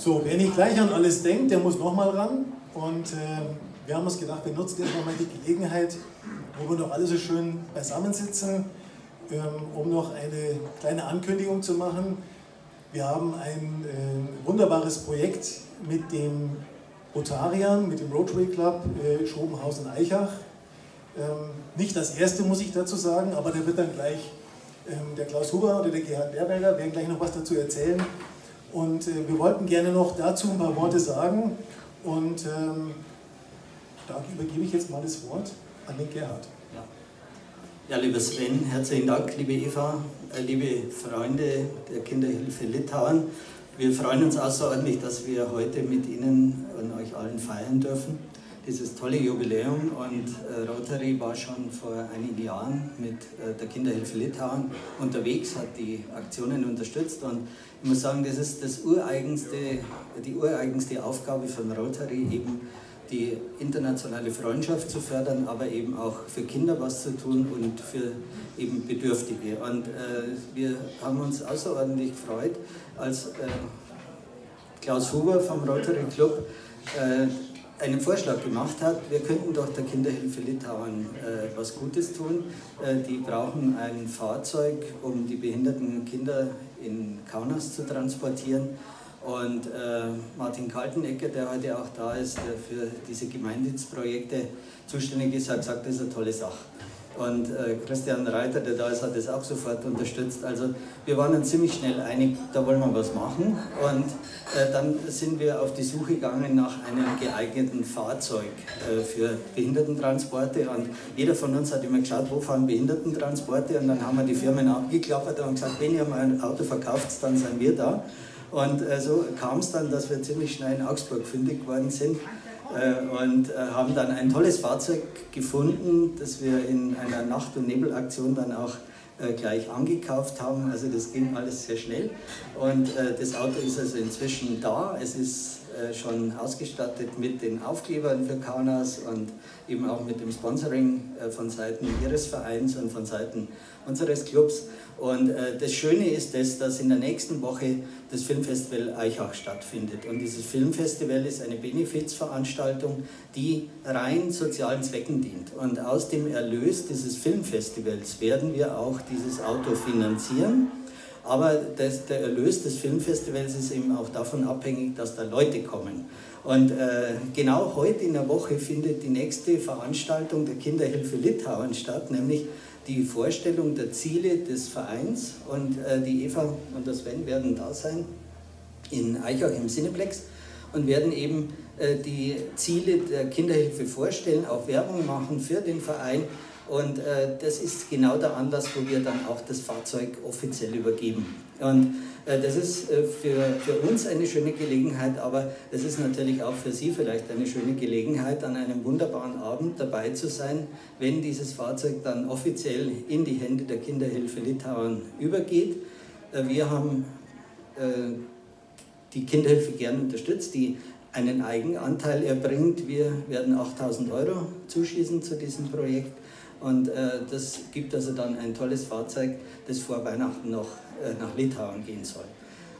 So, wer nicht gleich an alles denkt, der muss nochmal ran. Und äh, wir haben uns gedacht, wir nutzen jetzt nochmal die Gelegenheit, wo wir noch alle so schön beisammensitzen, ähm, um noch eine kleine Ankündigung zu machen. Wir haben ein äh, wunderbares Projekt mit dem Rotarian, mit dem Rotary Club äh, Schobenhausen-Eichach. Ähm, nicht das erste, muss ich dazu sagen, aber da wird dann gleich ähm, der Klaus Huber oder der Gerhard Berberger werden gleich noch was dazu erzählen. Und äh, wir wollten gerne noch dazu ein paar Worte sagen. Und ähm, da übergebe ich jetzt mal das Wort an den Gerhard. Ja, ja lieber Sven, herzlichen Dank, liebe Eva, äh, liebe Freunde der Kinderhilfe Litauen. Wir freuen uns außerordentlich, dass wir heute mit Ihnen und euch allen feiern dürfen. Dieses tolle Jubiläum und äh, Rotary war schon vor einigen Jahren mit äh, der Kinderhilfe Litauen unterwegs, hat die Aktionen unterstützt und ich muss sagen, das ist das ureigenste, die ureigenste Aufgabe von Rotary, eben die internationale Freundschaft zu fördern, aber eben auch für Kinder was zu tun und für eben Bedürftige. Und äh, wir haben uns außerordentlich gefreut, als äh, Klaus Huber vom Rotary Club äh, einen Vorschlag gemacht hat, wir könnten doch der Kinderhilfe Litauen äh, was Gutes tun. Äh, die brauchen ein Fahrzeug, um die behinderten Kinder in Kaunas zu transportieren. Und äh, Martin Kaltenecker, der heute auch da ist, der für diese Gemeindienstprojekte zuständig ist, hat gesagt, das ist eine tolle Sache. Und äh, Christian Reiter, der da ist, hat das auch sofort unterstützt. Also wir waren dann ziemlich schnell einig, da wollen wir was machen. Und äh, dann sind wir auf die Suche gegangen nach einem geeigneten Fahrzeug äh, für Behindertentransporte. Und jeder von uns hat immer geschaut, wo fahren Behindertentransporte. Und dann haben wir die Firmen abgeklappert und gesagt, wenn ihr mal ein Auto verkauft, dann sind wir da. Und äh, so kam es dann, dass wir ziemlich schnell in Augsburg fündig geworden sind und äh, haben dann ein tolles Fahrzeug gefunden, das wir in einer Nacht- und Nebelaktion dann auch äh, gleich angekauft haben. Also das ging alles sehr schnell und das Auto ist also inzwischen da. Es ist schon ausgestattet mit den Aufklebern für Kaunas und eben auch mit dem Sponsoring von Seiten Ihres Vereins und von Seiten unseres Clubs. Und äh, das Schöne ist das, dass in der nächsten Woche das Filmfestival Eichach stattfindet. Und dieses Filmfestival ist eine Benefizveranstaltung, die rein sozialen Zwecken dient. Und aus dem Erlös dieses Filmfestivals werden wir auch dieses Auto finanzieren. Aber das, der Erlös des Filmfestivals ist eben auch davon abhängig, dass da Leute kommen. Und äh, genau heute in der Woche findet die nächste Veranstaltung der Kinderhilfe Litauen statt, nämlich die Vorstellung der Ziele des Vereins und äh, die Eva und der Sven werden da sein in Eichach im Cineplex und werden eben äh, die Ziele der Kinderhilfe vorstellen, auch Werbung machen für den Verein und äh, das ist genau der Anlass, wo wir dann auch das Fahrzeug offiziell übergeben. Und äh, das ist äh, für, für uns eine schöne Gelegenheit, aber es ist natürlich auch für Sie vielleicht eine schöne Gelegenheit, an einem wunderbaren Abend dabei zu sein, wenn dieses Fahrzeug dann offiziell in die Hände der Kinderhilfe Litauen übergeht. Äh, wir haben die Kinderhilfe gern unterstützt, die einen Eigenanteil erbringt. Wir werden 8000 Euro zuschießen zu diesem Projekt und äh, das gibt also dann ein tolles Fahrzeug, das vor Weihnachten noch äh, nach Litauen gehen soll.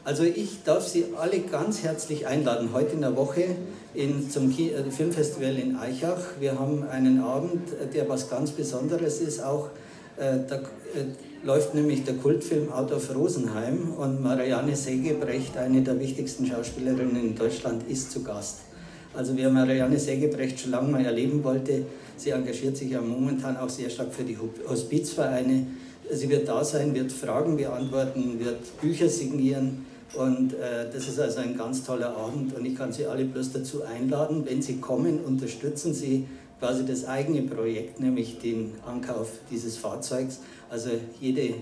Also ich darf Sie alle ganz herzlich einladen, heute in der Woche in, zum äh, Filmfestival in Eichach. Wir haben einen Abend, äh, der was ganz Besonderes ist. Auch äh, da äh, läuft nämlich der Kultfilm Out of Rosenheim und Marianne Segebrecht, eine der wichtigsten Schauspielerinnen in Deutschland, ist zu Gast. Also wer Marianne Segebrecht schon lange mal erleben wollte, sie engagiert sich ja momentan auch sehr stark für die Hospizvereine. Sie wird da sein, wird Fragen beantworten, wird Bücher signieren und äh, das ist also ein ganz toller Abend und ich kann Sie alle bloß dazu einladen, wenn Sie kommen, unterstützen Sie quasi das eigene Projekt, nämlich den Ankauf dieses Fahrzeugs. Also jede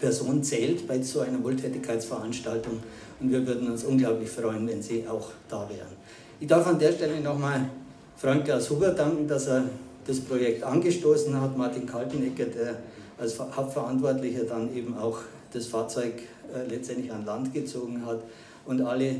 Person zählt bei so einer Wohltätigkeitsveranstaltung und wir würden uns unglaublich freuen, wenn Sie auch da wären. Ich darf an der Stelle nochmal Frank Klaus Huber danken, dass er das Projekt angestoßen hat, Martin Kaltenecker, der als Hauptverantwortlicher dann eben auch das Fahrzeug äh, letztendlich an Land gezogen hat und alle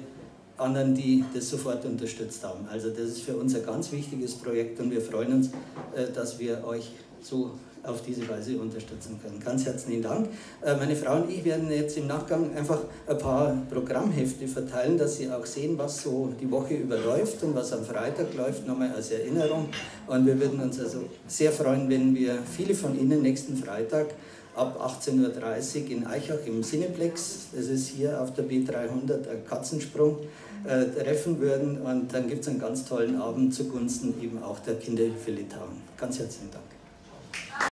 anderen, die das sofort unterstützt haben. Also das ist für uns ein ganz wichtiges Projekt und wir freuen uns, äh, dass wir euch so auf diese Weise unterstützen können. Ganz herzlichen Dank. Äh, meine Frau und ich werden jetzt im Nachgang einfach ein paar Programmhefte verteilen, dass Sie auch sehen, was so die Woche überläuft und was am Freitag läuft, nochmal als Erinnerung. Und wir würden uns also sehr freuen, wenn wir viele von Ihnen nächsten Freitag ab 18.30 Uhr in Eichach im Cineplex, das ist hier auf der B300 ein Katzensprung, äh, treffen würden. Und dann gibt es einen ganz tollen Abend zugunsten eben auch der Kinderhilfe Litauen. Ganz herzlichen Dank.